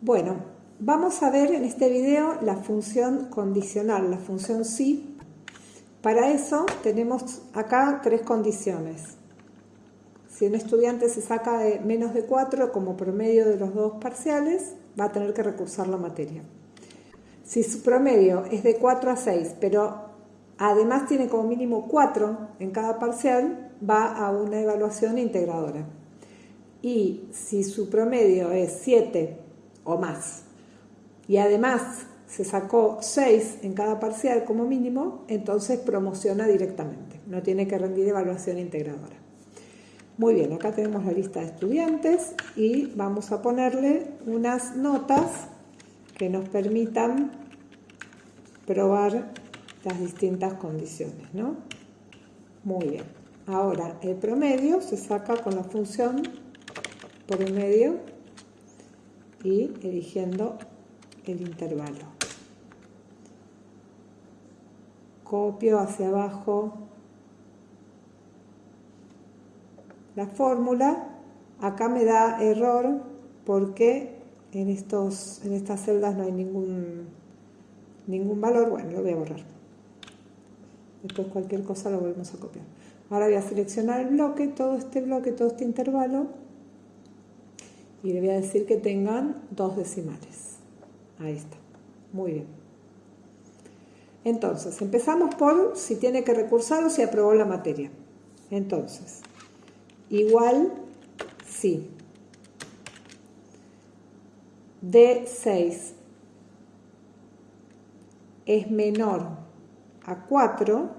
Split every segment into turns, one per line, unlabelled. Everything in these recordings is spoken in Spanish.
Bueno, vamos a ver en este video la función condicional, la función si. Para eso tenemos acá tres condiciones. Si un estudiante se saca de menos de 4 como promedio de los dos parciales, va a tener que recursar la materia. Si su promedio es de 4 a 6, pero además tiene como mínimo 4 en cada parcial, va a una evaluación integradora. Y si su promedio es 7 o más. Y además se sacó 6 en cada parcial como mínimo, entonces promociona directamente, no tiene que rendir evaluación integradora. Muy bien, acá tenemos la lista de estudiantes y vamos a ponerle unas notas que nos permitan probar las distintas condiciones, ¿no? Muy bien. Ahora, el promedio se saca con la función promedio y eligiendo el intervalo. Copio hacia abajo la fórmula. Acá me da error porque en, estos, en estas celdas no hay ningún, ningún valor. Bueno, lo voy a borrar. Después cualquier cosa lo volvemos a copiar. Ahora voy a seleccionar el bloque, todo este bloque, todo este intervalo y le voy a decir que tengan dos decimales. Ahí está. Muy bien. Entonces, empezamos por si tiene que recursar o si aprobó la materia. Entonces, igual sí. D6 es menor a 4.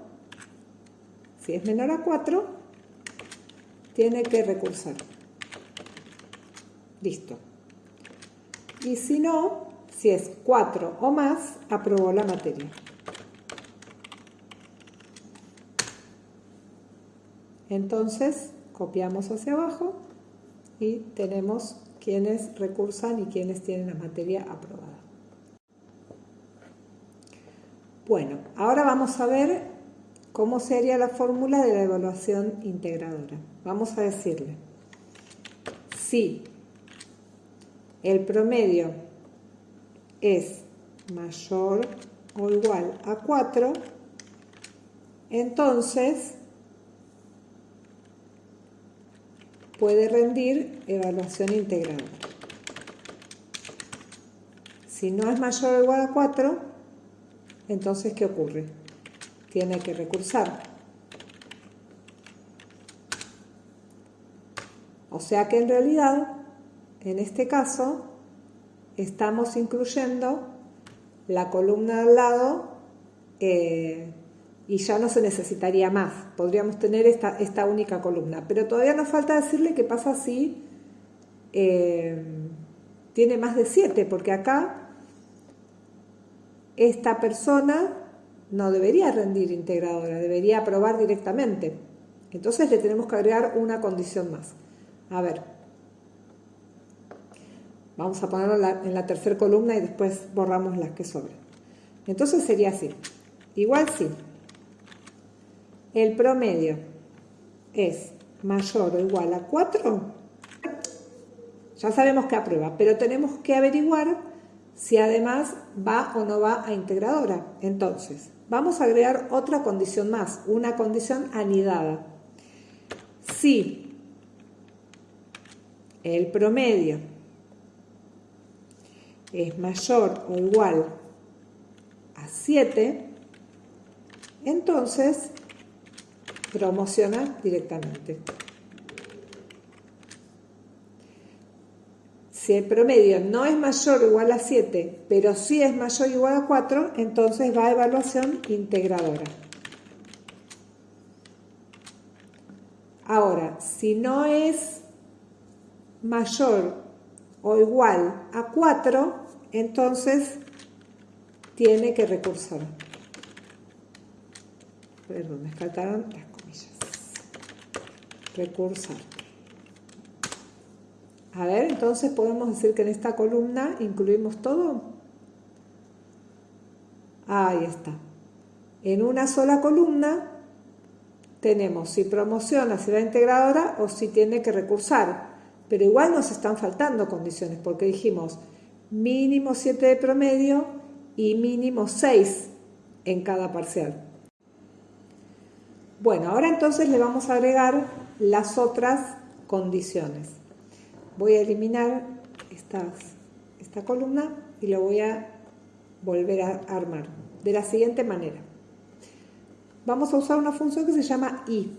Si es menor a 4, tiene que recursar. Listo. Y si no, si es 4 o más, aprobó la materia. Entonces, copiamos hacia abajo y tenemos quienes recursan y quienes tienen la materia aprobada. Bueno, ahora vamos a ver cómo sería la fórmula de la evaluación integradora. Vamos a decirle, si el promedio es mayor o igual a 4, entonces puede rendir evaluación integral. Si no es mayor o igual a 4, entonces ¿qué ocurre? Tiene que recursar. O sea que en realidad en este caso, estamos incluyendo la columna al lado eh, y ya no se necesitaría más. Podríamos tener esta, única columna. Pero todavía nos falta decirle qué pasa si eh, tiene más de 7, porque acá esta persona no debería rendir integradora, debería aprobar directamente. Entonces le tenemos que agregar una condición más. A ver, Vamos a ponerlo en la, tercera columna y después borramos las que sobran. Entonces sería así. Igual sí. El promedio es mayor o igual a 4. Ya sabemos que aprueba, pero tenemos que averiguar si además va o no va a integradora. Entonces, vamos a agregar otra condición más, una condición anidada. Si el promedio es mayor o igual a 7, entonces promociona directamente. Si el promedio no es mayor o igual a 7, pero sí es mayor o igual a 4, entonces va a evaluación integradora. Ahora, si no es mayor o igual a 4, entonces tiene que recursar. Perdón, me faltaron las comillas. Recursar. A ver, entonces podemos decir que en esta columna incluimos todo. Ahí está. En una sola columna tenemos si promociona, si va integradora o si tiene que recursar. Pero igual nos están faltando condiciones porque dijimos mínimo 7 de promedio y mínimo 6 en cada parcial. Bueno, ahora entonces le vamos a agregar las otras condiciones. Voy a eliminar esta columna y lo voy a volver a armar de la siguiente manera. Vamos a usar una función que se llama i,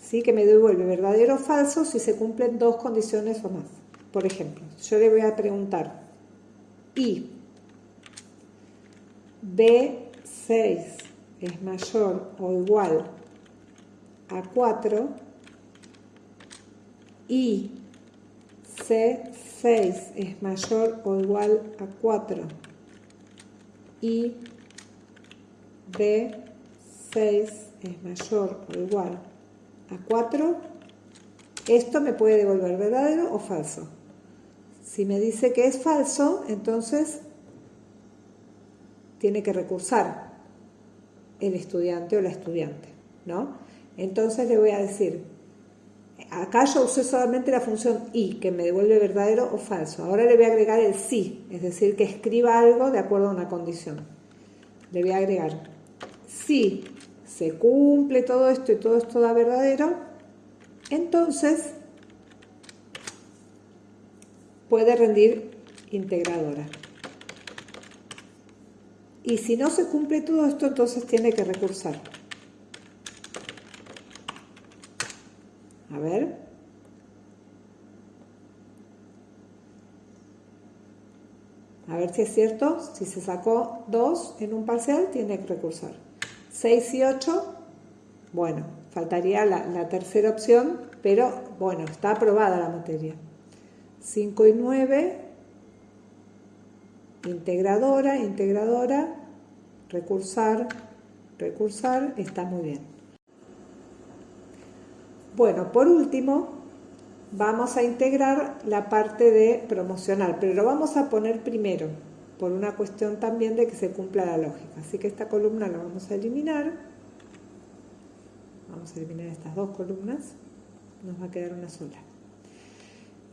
¿sí? que me devuelve verdadero o falso si se cumplen dos condiciones o más. Por ejemplo, yo le voy a preguntar i b6 es mayor o igual a 4 y C6 es mayor o igual a 4 y B6 es mayor o igual a 4, esto me puede devolver verdadero o falso. Si me dice que es falso, entonces tiene que recursar el estudiante o la estudiante, ¿no? Entonces le voy a decir, acá yo usé solamente la función y, que me devuelve verdadero o falso. Ahora le voy a agregar el sí, es decir, que escriba algo de acuerdo a una condición. Le voy a agregar, si se cumple todo esto y todo esto da verdadero, entonces puede rendir integradora. Y si no se cumple todo esto, entonces tiene que recursar. A ver. A ver si es cierto. Si se sacó 2 en un parcial, tiene que recursar. 6 y 8, bueno, faltaría la, la tercera opción, pero bueno, está aprobada la materia. 5 y 9, integradora, integradora, recursar, recursar, está muy bien. Bueno, por último, vamos a integrar la parte de promocional, pero lo vamos a poner primero, por una cuestión también de que se cumpla la lógica. Así que esta columna la vamos a eliminar. Vamos a eliminar estas dos columnas. Nos va a quedar una sola.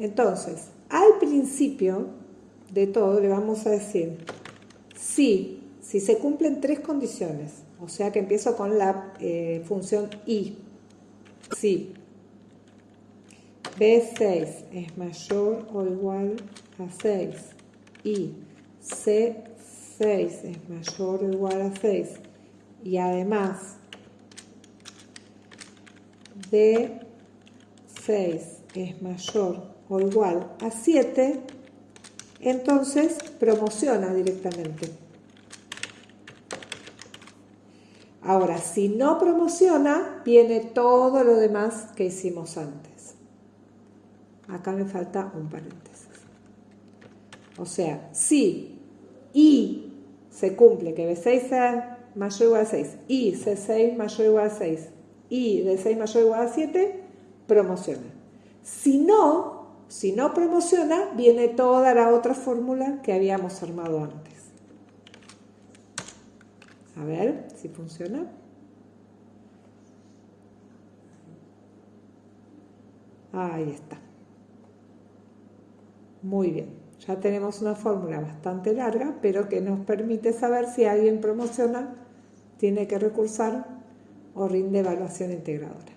Entonces, al principio de todo le vamos a decir si, si se cumplen tres condiciones, o sea que empiezo con la eh, función i, si B6 es mayor o igual a 6 y C6 es mayor o igual a 6 y además D6 es mayor o igual a 7, entonces promociona directamente. Ahora, si no promociona, viene todo lo demás que hicimos antes. Acá me falta un paréntesis. O sea, si y se cumple que B6 sea mayor o igual a 6 y C6 mayor o igual a 6 y D6 mayor o igual a 7, promociona. Si no, si no promociona, viene toda la otra fórmula que habíamos armado antes. A ver si funciona. Ahí está. Muy bien. Ya tenemos una fórmula bastante larga, pero que nos permite saber si alguien promociona, tiene que recursar o rinde evaluación integradora.